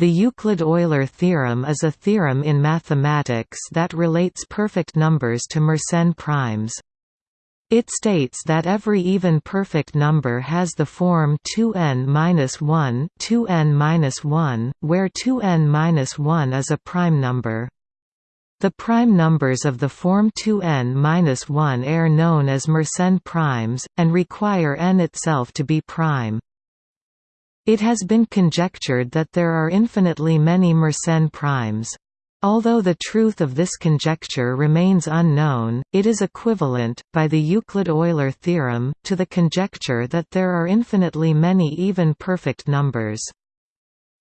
The Euclid–Euler theorem is a theorem in mathematics that relates perfect numbers to Mersenne primes. It states that every even perfect number has the form 2n-1 2n-1, where 2n-1 is a prime number. The prime numbers of the form 2n-1 are known as Mersenne primes, and require n itself to be prime. It has been conjectured that there are infinitely many Mersenne primes. Although the truth of this conjecture remains unknown, it is equivalent, by the Euclid–Euler theorem, to the conjecture that there are infinitely many even perfect numbers.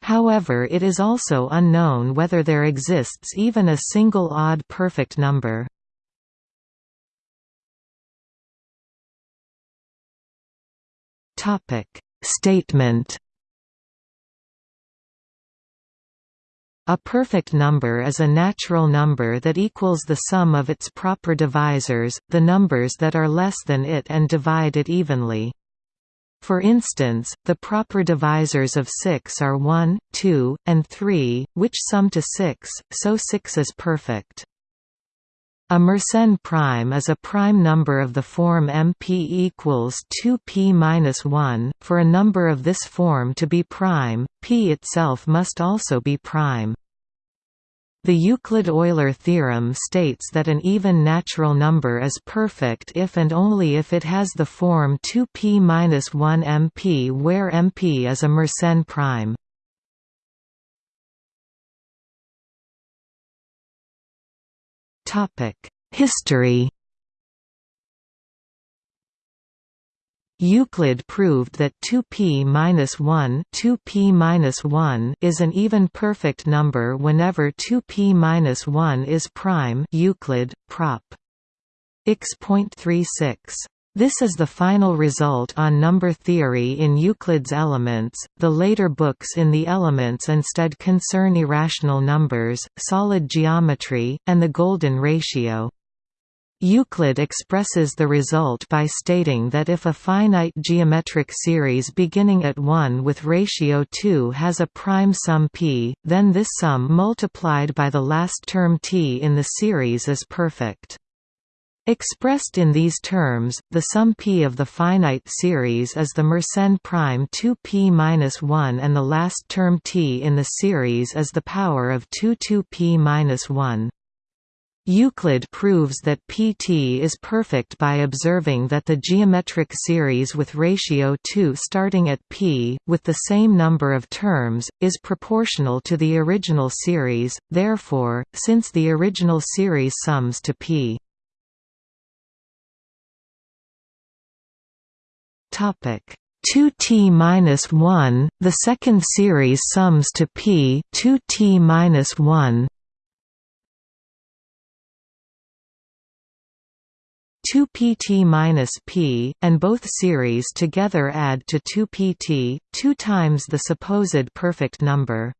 However it is also unknown whether there exists even a single odd perfect number. Statement A perfect number is a natural number that equals the sum of its proper divisors, the numbers that are less than it and divide it evenly. For instance, the proper divisors of 6 are 1, 2, and 3, which sum to 6, so 6 is perfect. A Mersenne prime is a prime number of the form MP equals 2p-1. For a number of this form to be prime, p itself must also be prime. The Euclid–Euler theorem states that an even natural number is perfect if and only if it has the form 2p-1 MP where MP is a Mersenne prime. History Euclid proved that 2p-1 2p-1 is an even perfect number whenever 2p-1 is prime Euclid, prop. x.36. This is the final result on number theory in Euclid's Elements. The later books in the Elements instead concern irrational numbers, solid geometry, and the golden ratio. Euclid expresses the result by stating that if a finite geometric series beginning at 1 with ratio 2 has a prime sum p, then this sum multiplied by the last term t in the series is perfect. Expressed in these terms, the sum p of the finite series is the Mersenne prime 2p-1 and the last term t in the series is the power of 2 2p-1. Euclid proves that Pt is perfect by observing that the geometric series with ratio 2 starting at p, with the same number of terms, is proportional to the original series, therefore, since the original series sums to p. Topic 2t minus 1. The second series sums to p 2t minus 1. 2pt minus p, and both series together add to 2pt, 2 times the supposed perfect number.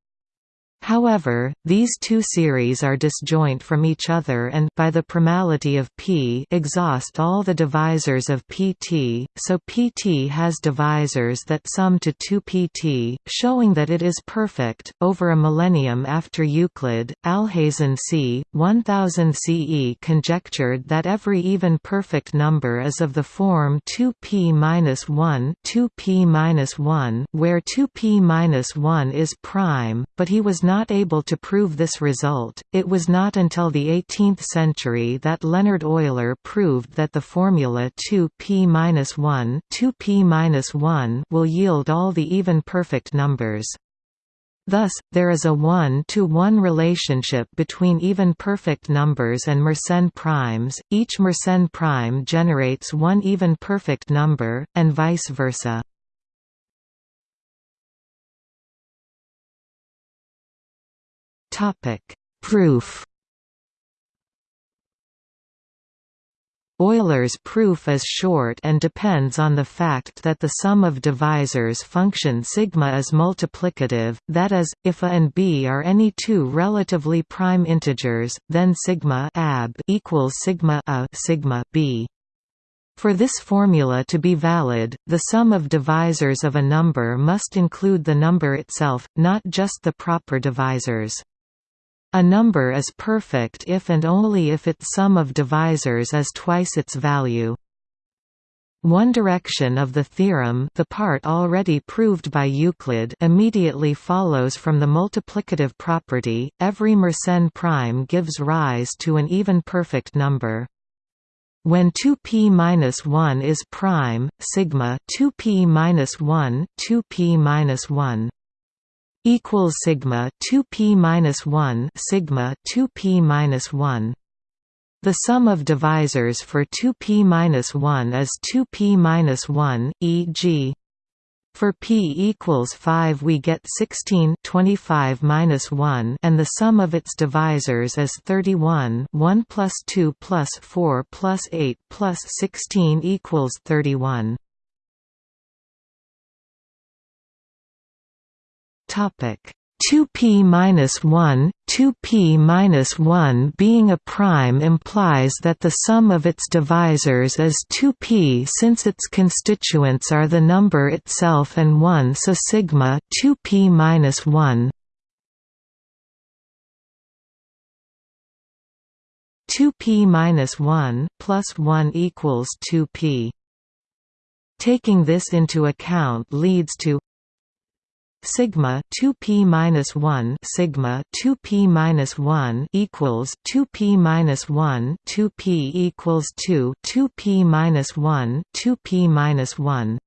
However, these two series are disjoint from each other and by the primality of P exhaust all the divisors of Pt, so Pt has divisors that sum to 2Pt, showing that it is perfect. Over a millennium after Euclid, Alhazen c. 1000 CE conjectured that every even perfect number is of the form 2p-1 2p-1 where 2p-1 is prime, but he was not able to prove this result. It was not until the 18th century that Leonhard Euler proved that the formula 2p-1 2p-1 will yield all the even perfect numbers. Thus, there is a 1-to-1 relationship between even perfect numbers and Mersenne primes, each Mersenne prime generates one even perfect number, and vice versa. Topic: Proof. Euler's proof is short and depends on the fact that the sum of divisors function sigma is multiplicative, that is, if a and b are any two relatively prime integers, then sigma ab equals sigma a sigma b. For this formula to be valid, the sum of divisors of a number must include the number itself, not just the proper divisors. A number is perfect if and only if its sum of divisors is twice its value. One direction of the theorem the part already proved by Euclid immediately follows from the multiplicative property, every Mersenne prime gives rise to an even perfect number. When 2p-1 is prime, sigma 2p-1 2p-1 equals sigma 2p-1 sigma 2p-1 the sum of divisors for 2p-1 is 2p-1, e.g. For p equals 5 we get 16 25 minus 1 and the sum of its divisors is 31 1 plus 2 plus 4 plus 8 plus 16 equals 31. Topic 2p minus 1, 2p minus 1 being a prime implies that the sum of its divisors is 2p since its constituents are the number itself and 1 so sigma 2p minus 1 2p minus 1 plus 1 equals 2p. Taking this into account leads to sigma 2p minus 1 sigma 2p minus 1 equals 2p minus 1 2p equals 2 2p minus 1 2p minus 1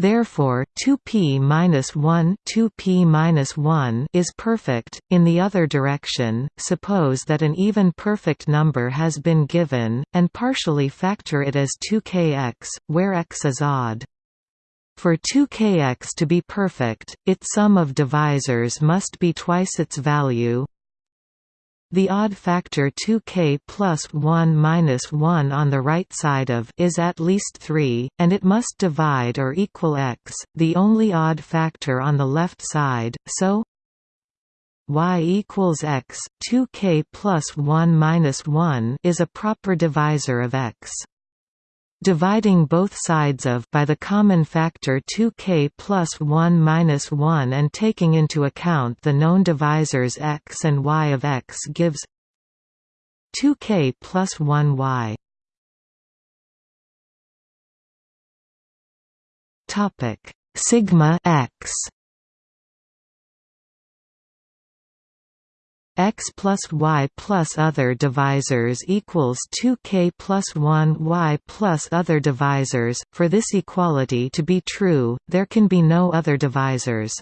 Therefore, 2p minus 1 2p minus 1 is perfect. In the other direction, suppose that an even perfect number has been given, and partially factor it as 2kx, where x is odd. For 2kx to be perfect, its sum of divisors must be twice its value. The odd factor 2k plus 1 minus 1 on the right side of is at least 3, and it must divide or equal x, the only odd factor on the left side, so y equals x, 2k plus 1 minus 1 is a proper divisor of x. Dividing both sides of by the common factor 2k plus 1 minus 1 and taking into account the known divisors x and y of x gives 2k plus 1y. Topic sigma x x plus y plus other divisors equals 2k plus 1 y plus other divisors. For this equality to be true, there can be no other divisors.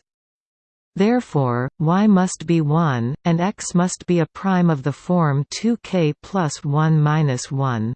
Therefore, y must be 1, and x must be a prime of the form 2k plus 1 minus 1.